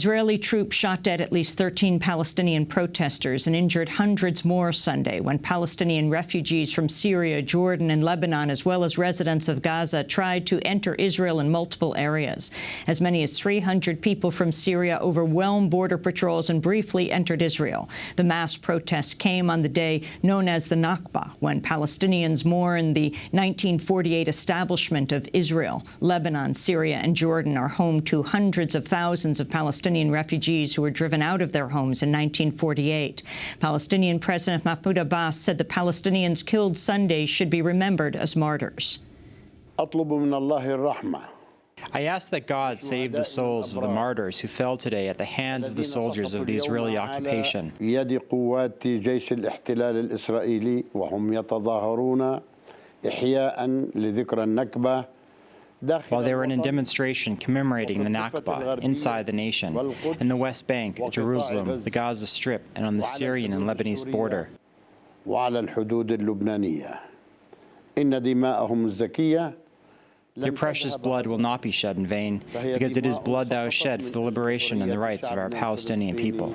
Israeli troops shot dead at least 13 Palestinian protesters and injured hundreds more Sunday when Palestinian refugees from Syria, Jordan and Lebanon, as well as residents of Gaza, tried to enter Israel in multiple areas. As many as 300 people from Syria overwhelmed border patrols and briefly entered Israel. The mass protests came on the day known as the Nakba, when Palestinians mourn the 1948 establishment of Israel. Lebanon, Syria and Jordan are home to hundreds of thousands of Palestinian Palestinian refugees who were driven out of their homes in 1948. Palestinian President Mahmoud Abbas said the Palestinians killed Sunday should be remembered as martyrs. I ask that God save the souls of the martyrs who fell today at the hands of the soldiers of the Israeli occupation while they were in a demonstration commemorating the Nakba inside the nation, in the West Bank, Jerusalem, the Gaza Strip, and on the Syrian and Lebanese border. Your precious blood will not be shed in vain, because it is blood that was shed for the liberation and the rights of our Palestinian people.